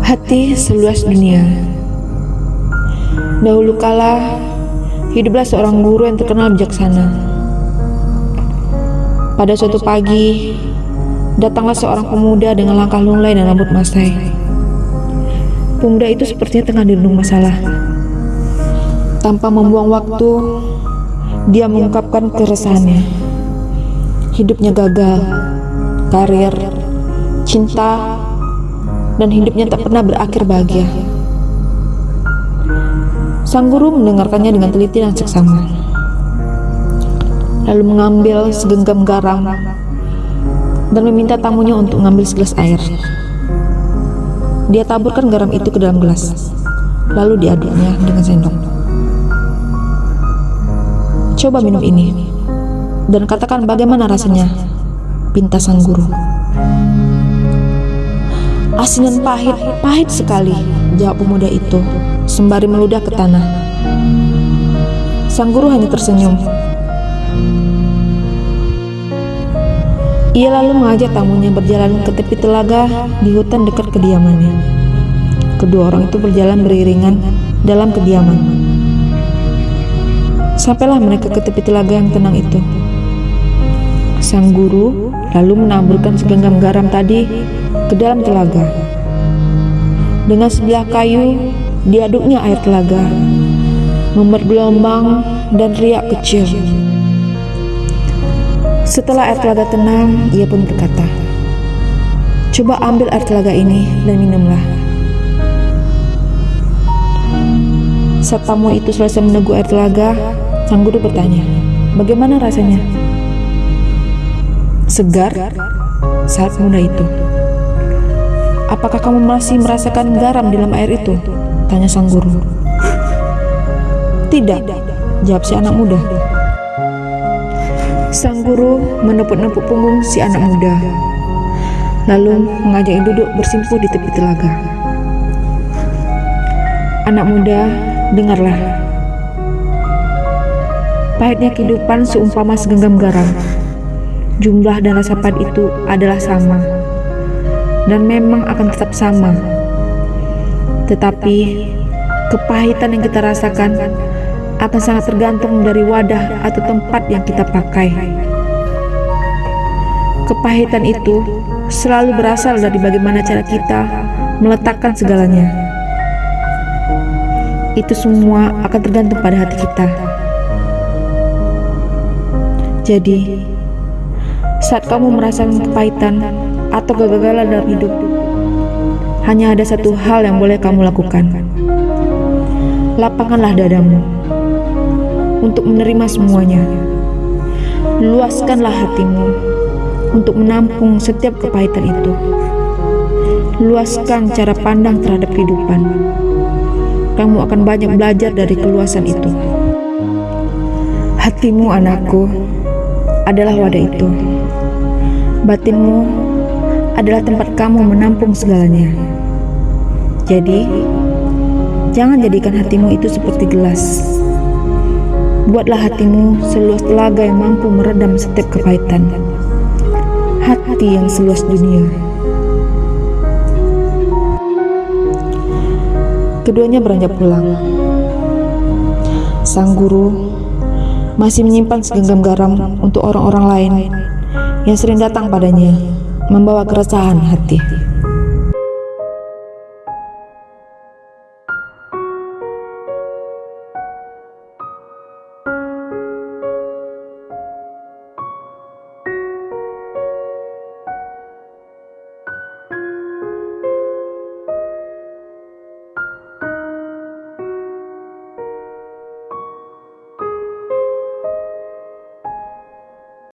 Hati seluas dunia. Dahulu kala, hiduplah seorang guru yang terkenal bijaksana. Pada suatu pagi, datanglah seorang pemuda dengan langkah lunglai dan rambut masai. Pemuda itu sepertinya tengah dirundung masalah. Tanpa membuang waktu, dia mengungkapkan keresahannya. Hidupnya gagal, karir, cinta, dan hidupnya tak pernah berakhir bahagia. Sang guru mendengarkannya dengan teliti dan seksama. Lalu mengambil segenggam garam dan meminta tamunya untuk mengambil segelas air. Dia taburkan garam itu ke dalam gelas, lalu diaduknya dengan sendok. Coba minum ini, dan katakan bagaimana rasanya, pinta sang guru. Asin dan pahit, pahit sekali, jawab pemuda itu, sembari meludah ke tanah. Sang guru hanya tersenyum. Ia lalu mengajak tamunya berjalan ke tepi telaga di hutan dekat kediamannya. Kedua orang itu berjalan beriringan dalam kediaman. Sampailah mereka ke tepi telaga yang tenang itu. Sang guru lalu menaburkan segenggam garam tadi ke dalam telaga. Dengan sebilah kayu, diaduknya air telaga, membuat gelombang dan riak kecil. Setelah air telaga tenang, ia pun berkata, Coba ambil air telaga ini dan minumlah. Saat tamu itu selesai meneguk air telaga, sang guru bertanya, Bagaimana rasanya? Segar saat muda itu. Apakah kamu masih merasakan garam di dalam air itu? Tanya sang guru. Tidak, jawab si anak muda. Sang guru menepuk-nepuk punggung si anak muda, lalu mengajaknya duduk bersimpuh di tepi telaga. Anak muda, dengarlah. Pahitnya kehidupan seumpama segenggam garam. Jumlah dan rasa pahit itu adalah sama dan memang akan tetap sama. Tetapi kepahitan yang kita rasakan akan sangat tergantung dari wadah atau tempat yang kita pakai. Kepahitan itu selalu berasal dari bagaimana cara kita meletakkan segalanya. Itu semua akan tergantung pada hati kita. Jadi, saat kamu merasakan kepahitan, atau kegagalan dalam hidup. Hanya ada satu hal yang boleh kamu lakukan. Lapangkanlah dadamu untuk menerima semuanya. Luaskanlah hatimu untuk menampung setiap kepahitan itu. Luaskan cara pandang terhadap kehidupan. Kamu akan banyak belajar dari keluasan itu. Hatimu, anakku, adalah wadah itu. Batinmu adalah tempat kamu menampung segalanya. Jadi, jangan jadikan hatimu itu seperti gelas. Buatlah hatimu seluas telaga yang mampu meredam setiap kepahitan. Hati yang seluas dunia. Keduanya beranjak pulang. Sang guru masih menyimpan segenggam garam untuk orang-orang lain yang sering datang padanya membawa keresahan hati.